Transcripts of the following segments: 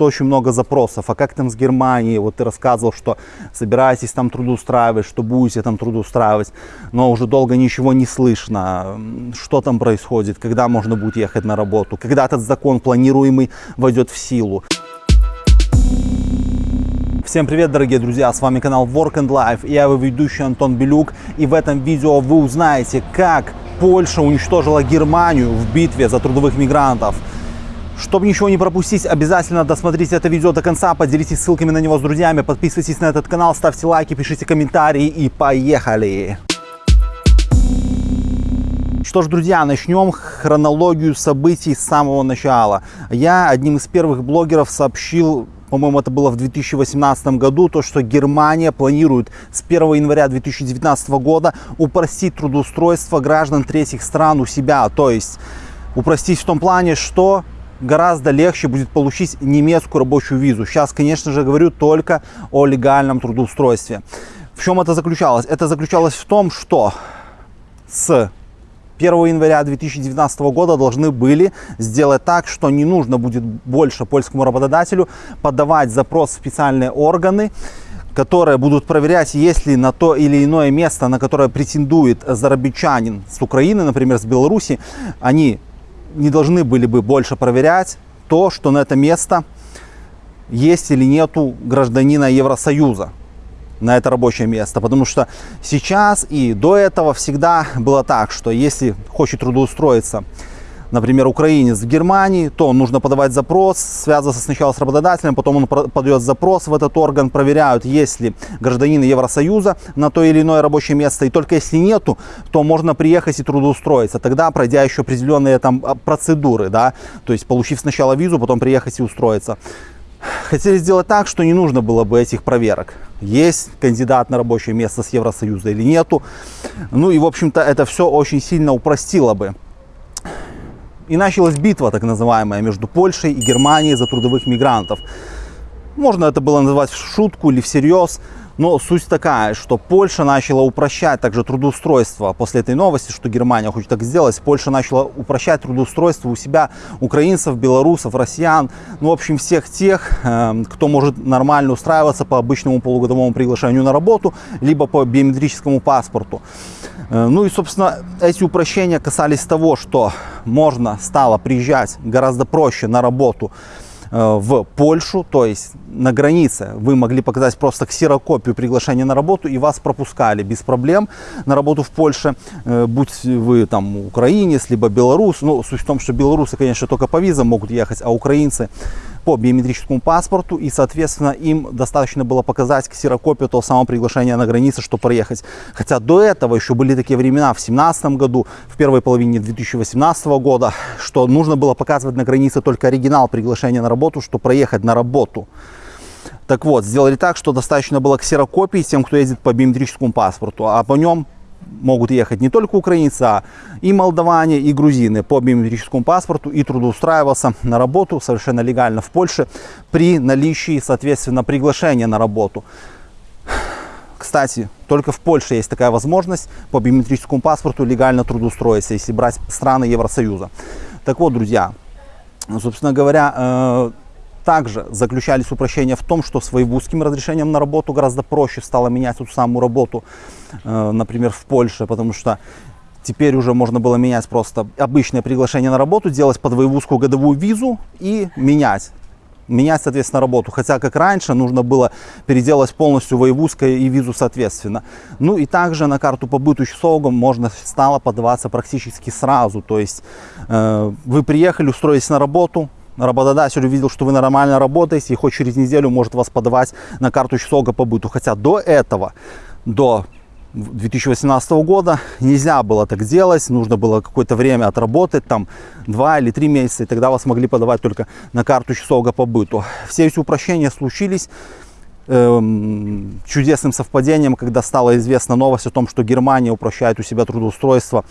что очень много запросов. А как там с Германией? Вот ты рассказывал, что собираетесь там трудоустраивать, что будете там трудоустраивать, но уже долго ничего не слышно. Что там происходит? Когда можно будет ехать на работу? Когда этот закон планируемый войдет в силу? Всем привет, дорогие друзья, с вами канал Work and Life, и я его ведущий Антон Белюк, и в этом видео вы узнаете, как Польша уничтожила Германию в битве за трудовых мигрантов. Чтобы ничего не пропустить, обязательно досмотрите это видео до конца, поделитесь ссылками на него с друзьями, подписывайтесь на этот канал, ставьте лайки, пишите комментарии и поехали! Что ж, друзья, начнем хронологию событий с самого начала. Я одним из первых блогеров сообщил по-моему, это было в 2018 году, то, что Германия планирует с 1 января 2019 года упростить трудоустройство граждан третьих стран у себя. То есть упростить в том плане, что гораздо легче будет получить немецкую рабочую визу. Сейчас, конечно же, говорю только о легальном трудоустройстве. В чем это заключалось? Это заключалось в том, что с 1 января 2019 года должны были сделать так, что не нужно будет больше польскому работодателю подавать запрос в специальные органы, которые будут проверять, есть ли на то или иное место, на которое претендует зарабичанин с Украины, например, с Беларуси, они не должны были бы больше проверять то, что на это место есть или нету гражданина Евросоюза на это рабочее место. Потому что сейчас и до этого всегда было так, что если хочет трудоустроиться, например, украинец в Германии, то нужно подавать запрос, связываться сначала с работодателем, потом он подает запрос в этот орган, проверяют, есть ли гражданин Евросоюза на то или иное рабочее место. И только если нету, то можно приехать и трудоустроиться. Тогда, пройдя еще определенные там а, процедуры, да, то есть получив сначала визу, потом приехать и устроиться хотели сделать так, что не нужно было бы этих проверок. Есть кандидат на рабочее место с Евросоюза или нету. Ну и, в общем-то, это все очень сильно упростило бы. И началась битва, так называемая, между Польшей и Германией за трудовых мигрантов. Можно это было называть в шутку или всерьез. Но суть такая, что Польша начала упрощать также трудоустройство. После этой новости, что Германия хочет так сделать, Польша начала упрощать трудоустройство у себя украинцев, белорусов, россиян, ну, в общем, всех тех, э, кто может нормально устраиваться по обычному полугодовому приглашению на работу, либо по биометрическому паспорту. Э, ну и, собственно, эти упрощения касались того, что можно стало приезжать гораздо проще на работу в Польшу, то есть на границе вы могли показать просто ксерокопию приглашения на работу и вас пропускали без проблем на работу в Польше, э, будь вы там украинец, либо белорус. Ну, суть в том, что белорусы, конечно, только по визам могут ехать, а украинцы по биометрическому паспорту, и, соответственно, им достаточно было показать ксерокопию того самого приглашения на границе, чтобы проехать. Хотя до этого еще были такие времена в 2017 году, в первой половине 2018 года, что нужно было показывать на границе только оригинал приглашения на работу, чтобы проехать на работу. Так вот, сделали так, что достаточно было ксерокопии тем, кто ездит по биометрическому паспорту, а по нем могут ехать не только украинцы, а и молдаване, и грузины по биометрическому паспорту и трудоустраиваться на работу совершенно легально в Польше при наличии, соответственно, приглашения на работу. Кстати, только в Польше есть такая возможность по биометрическому паспорту легально трудоустроиться, если брать страны Евросоюза. Так вот, друзья, собственно говоря, э, также заключались упрощения в том, что с воевузским разрешением на работу гораздо проще стало менять эту самую работу, э, например, в Польше, потому что теперь уже можно было менять просто обычное приглашение на работу, делать под воевузскую годовую визу и менять менять, соответственно, работу. Хотя, как раньше, нужно было переделать полностью воевузское и визу соответственно. Ну и также на карту по быту СОГом можно стало подаваться практически сразу. То есть э, вы приехали, устроились на работу, работодатель увидел, что вы нормально работаете, и хоть через неделю может вас подавать на карту СОГа по быту. Хотя до этого, до 2018 года нельзя было так делать, нужно было какое-то время отработать, там 2 или 3 месяца, и тогда вас могли подавать только на карту СОГа по быту. Все эти упрощения случились эм, чудесным совпадением, когда стала известна новость о том, что Германия упрощает у себя трудоустройство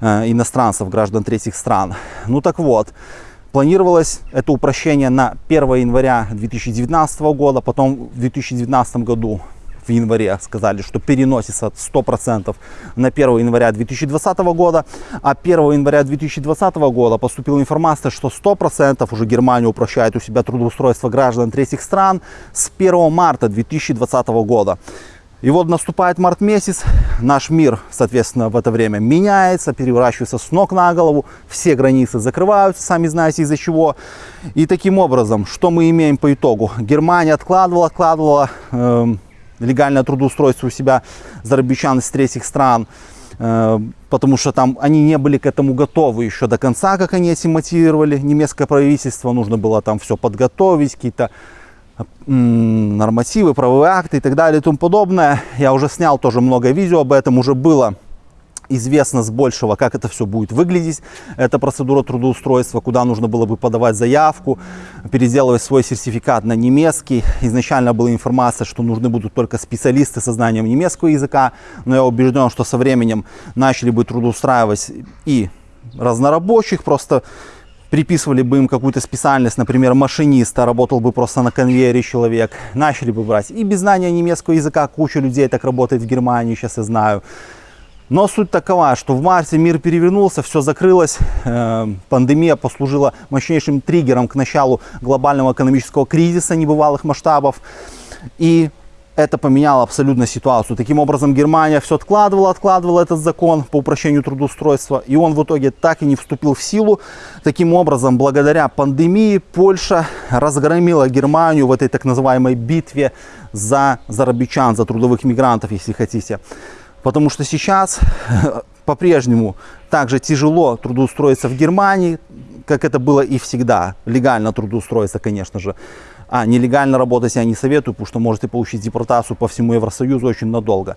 э, иностранцев, граждан третьих стран. Ну так вот, Планировалось это упрощение на 1 января 2019 года, потом в 2019 году в январе сказали, что переносится 100% на 1 января 2020 года, а 1 января 2020 года поступила информация, что 100% уже Германия упрощает у себя трудоустройство граждан третьих стран с 1 марта 2020 года. И вот наступает март месяц, наш мир, соответственно, в это время меняется, переворачивается с ног на голову, все границы закрываются, сами знаете из-за чего. И таким образом, что мы имеем по итогу? Германия откладывала, откладывала э, легальное трудоустройство у себя зарабичан из третьих стран, э, потому что там они не были к этому готовы еще до конца, как они этим мотивировали. Немецкое правительство, нужно было там все подготовить, какие-то нормативы, правовые акты и так далее и тому подобное. Я уже снял тоже много видео об этом, уже было известно с большего, как это все будет выглядеть. Это процедура трудоустройства, куда нужно было бы подавать заявку, переделывать свой сертификат на немецкий. Изначально была информация, что нужны будут только специалисты со знанием немецкого языка, но я убежден, что со временем начали бы трудоустраивать и разнорабочих, просто приписывали бы им какую-то специальность, например, машиниста, работал бы просто на конвейере человек, начали бы брать. И без знания немецкого языка куча людей так работает в Германии, сейчас я знаю. Но суть такова, что в марте мир перевернулся, все закрылось, э, пандемия послужила мощнейшим триггером к началу глобального экономического кризиса небывалых масштабов. И это поменяло абсолютно ситуацию. Таким образом, Германия все откладывала, откладывала этот закон по упрощению трудоустройства, и он в итоге так и не вступил в силу. Таким образом, благодаря пандемии, Польша разгромила Германию в этой так называемой битве за зарабичан, за трудовых мигрантов, если хотите. Потому что сейчас по-прежнему также тяжело трудоустроиться в Германии, как это было и всегда. Легально трудоустроиться, конечно же. А нелегально работать я не советую, потому что можете получить депортацию по всему Евросоюзу очень надолго.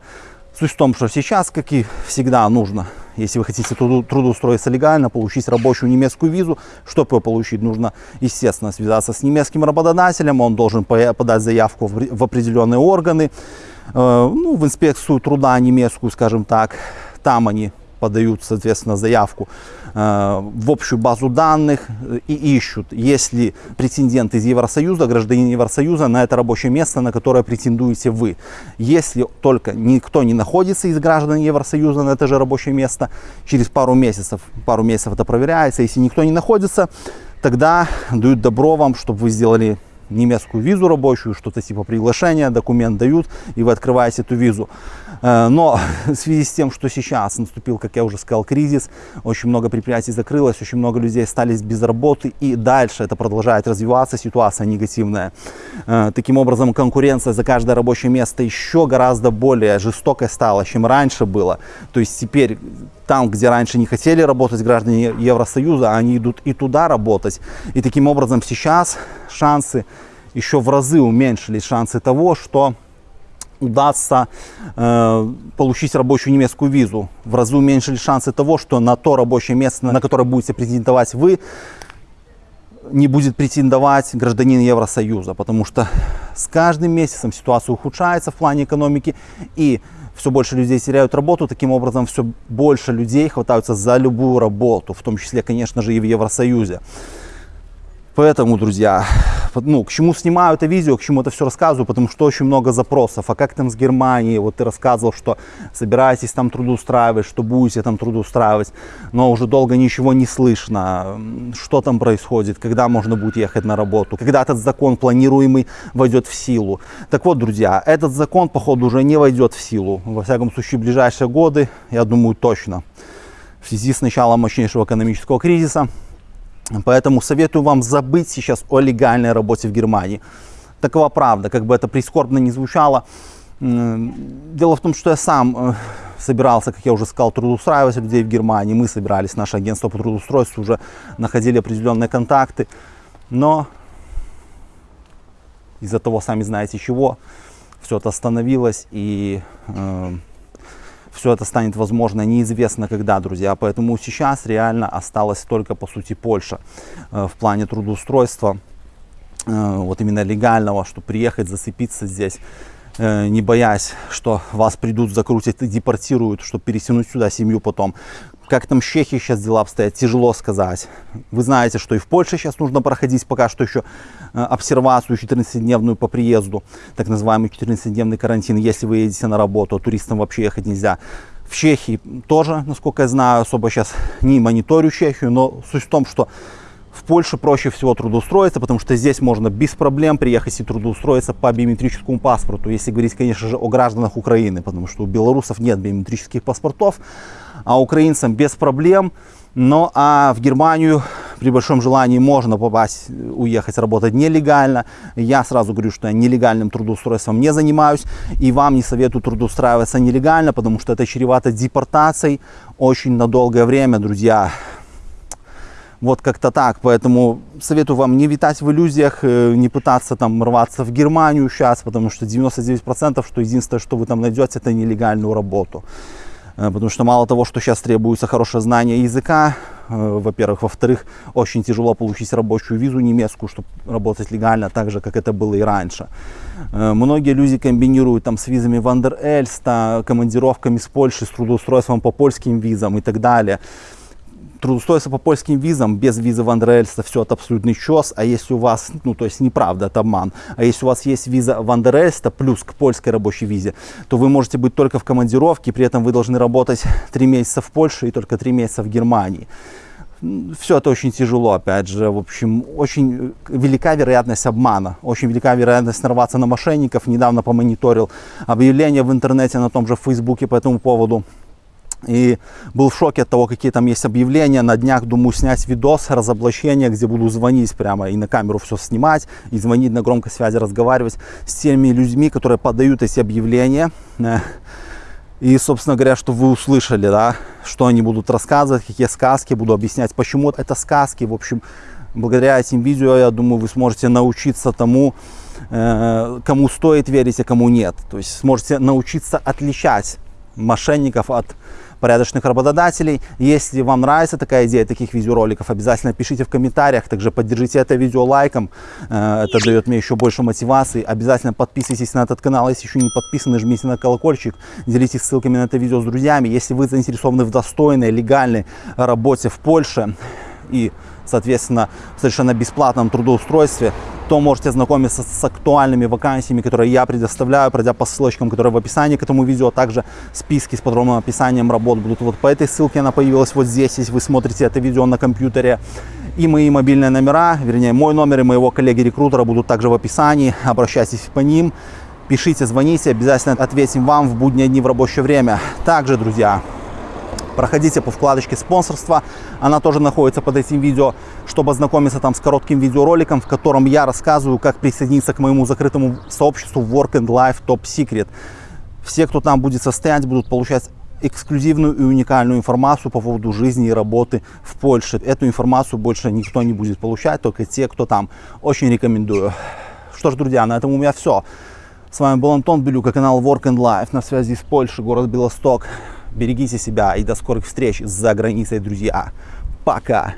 Суть в том, что сейчас, как и всегда, нужно, если вы хотите трудоустроиться легально, получить рабочую немецкую визу. Чтобы ее получить, нужно, естественно, связаться с немецким работодателем. Он должен подать заявку в определенные органы, э, ну, в инспекцию труда немецкую, скажем так. Там они подают, соответственно, заявку э, в общую базу данных и ищут, есть ли претендент из Евросоюза, гражданин Евросоюза на это рабочее место, на которое претендуете вы. Если только никто не находится из граждан Евросоюза на это же рабочее место, через пару месяцев, пару месяцев это проверяется, если никто не находится, тогда дают добро вам, чтобы вы сделали немецкую визу рабочую, что-то типа приглашения, документ дают, и вы открываете эту визу. Э, но в связи с тем, что сейчас наступил, как я уже сказал, кризис, очень много предприятий закрылось, очень много людей остались без работы, и дальше это продолжает развиваться, ситуация негативная. Э, таким образом, конкуренция за каждое рабочее место еще гораздо более жестокой стала, чем раньше было. То есть теперь там, где раньше не хотели работать граждане Евросоюза, они идут и туда работать. И таким образом сейчас шансы еще в разы уменьшились, шансы того, что удастся э, получить рабочую немецкую визу. В разы уменьшились шансы того, что на то рабочее место, на которое будете претендовать вы, не будет претендовать гражданин Евросоюза, потому что с каждым месяцем ситуация ухудшается в плане экономики, и все больше людей теряют работу, таким образом все больше людей хватаются за любую работу, в том числе, конечно же, и в Евросоюзе. Поэтому, друзья, ну, к чему снимаю это видео, к чему это все рассказываю, потому что очень много запросов. А как там с Германией? Вот ты рассказывал, что собираетесь там трудоустраивать, что будете там трудоустраивать, но уже долго ничего не слышно. Что там происходит, когда можно будет ехать на работу, когда этот закон планируемый войдет в силу. Так вот, друзья, этот закон, походу, уже не войдет в силу. Во всяком случае, в ближайшие годы, я думаю, точно. В связи с началом мощнейшего экономического кризиса, Поэтому советую вам забыть сейчас о легальной работе в Германии. Такова правда, как бы это прискорбно не звучало. Дело в том, что я сам э, собирался, как я уже сказал, трудоустраивать людей в Германии. Мы собирались, наше агентство по трудоустройству уже находили определенные контакты. Но из-за того, сами знаете чего, все это остановилось и э, все это станет возможно неизвестно когда, друзья. Поэтому сейчас реально осталась только, по сути, Польша э, в плане трудоустройства, э, вот именно легального, чтобы приехать, зацепиться здесь. э, не боясь, что вас придут, закрутят и депортируют, чтобы перетянуть сюда семью потом. Как там в Чехии сейчас дела обстоят, тяжело сказать. Вы знаете, что и в Польше сейчас нужно проходить пока что еще э, обсервацию 14-дневную по приезду, так называемый 14-дневный карантин, если вы едете на работу, а туристам вообще ехать нельзя. В Чехии тоже, насколько я знаю, особо сейчас не мониторю Чехию, но суть в том, что в Польше проще всего трудоустроиться, потому что здесь можно без проблем приехать и трудоустроиться по биометрическому паспорту, если говорить, конечно же, о гражданах Украины, потому что у белорусов нет биометрических паспортов, а украинцам без проблем. Но а в Германию при большом желании можно попасть, уехать работать нелегально. Я сразу говорю, что я нелегальным трудоустройством не занимаюсь. И вам не советую трудоустраиваться нелегально, потому что это чревато депортацией очень на долгое время, друзья. Вот как-то так. Поэтому советую вам не витать в иллюзиях, э, не пытаться там рваться в Германию сейчас, потому что 99% что единственное, что вы там найдете, это нелегальную работу. Э, потому что мало того, что сейчас требуется хорошее знание языка, э, во-первых, во-вторых, очень тяжело получить рабочую визу немецкую, чтобы работать легально, так же, как это было и раньше. Многие люди комбинируют там с визами Вандер-Эльста, командировками с Польши, с трудоустройством по польским визам и так далее трудоустроиться по польским визам, без визы Вандер-Эльста, все это абсолютный чес. А если у вас, ну то есть неправда, это обман. А если у вас есть виза Вандер-Эльста плюс к польской рабочей визе, то вы можете быть только в командировке, при этом вы должны работать 3 месяца в Польше и только 3 месяца в Германии. Все это очень тяжело, опять же, в общем, очень велика вероятность обмана, очень велика вероятность нарваться на мошенников. Недавно помониторил объявления в интернете на том же Фейсбуке по этому поводу. И был в шоке от того, какие там есть объявления. На днях думаю снять видос разоблачения, где буду звонить прямо и на камеру все снимать, и звонить на громкой связи, разговаривать с теми людьми, которые подают эти объявления. Э, и, собственно говоря, что вы услышали, да, что они будут рассказывать, какие сказки, буду объяснять, почему это сказки. В общем, благодаря этим видео, я думаю, вы сможете научиться тому, э, кому стоит верить, а кому нет. То есть сможете научиться отличать мошенников от порядочных работодателей. Если вам нравится такая идея таких видеороликов, обязательно пишите в комментариях. Также поддержите это видео лайком. Э, это дает мне еще больше мотивации. Обязательно подписывайтесь на этот канал. Если еще не подписаны, жмите на колокольчик. Делитесь ссылками на это видео с друзьями. Если вы заинтересованы в достойной, легальной работе в Польше и соответственно, в совершенно бесплатном трудоустройстве, то можете знакомиться с актуальными вакансиями, которые я предоставляю, пройдя по ссылочкам, которые в описании к этому видео. Также списки с подробным описанием работ будут вот по этой ссылке, она появилась вот здесь, если вы смотрите это видео на компьютере. И мои мобильные номера, вернее, мой номер и моего коллеги-рекрутера будут также в описании. Обращайтесь по ним, пишите, звоните, обязательно ответим вам в будние дни в рабочее время. Также, друзья, проходите по вкладочке спонсорства, она тоже находится под этим видео, чтобы ознакомиться там с коротким видеороликом, в котором я рассказываю, как присоединиться к моему закрытому сообществу Work and Life Top Secret. Все, кто там будет состоять, будут получать эксклюзивную и уникальную информацию по поводу жизни и работы в Польше. Эту информацию больше никто не будет получать, только те, кто там. Очень рекомендую. Что ж, друзья, на этом у меня все. С вами был Антон Белюка, канал Work and Life на связи с Польшей, город Белосток. Берегите себя и до скорых встреч за границей, друзья. Пока!